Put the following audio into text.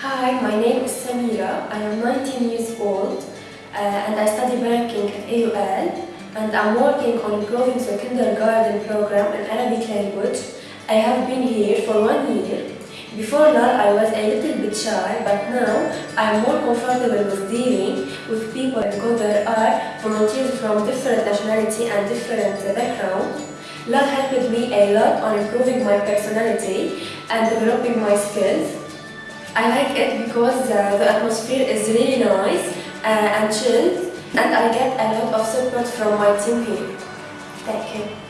Hi, my name is Samira. I am 19 years old uh, and I study banking at AUL and I'm working on improving the kindergarten program in Arabic language. I have been here for one year. Before that I was a little bit shy but now I am more comfortable with dealing with people because there are volunteers from different nationality and different background. That helped me a lot on improving my personality and developing my skills. I like it because uh, the atmosphere is really nice uh, and chilled and I get a lot of support from my team here. Thank you.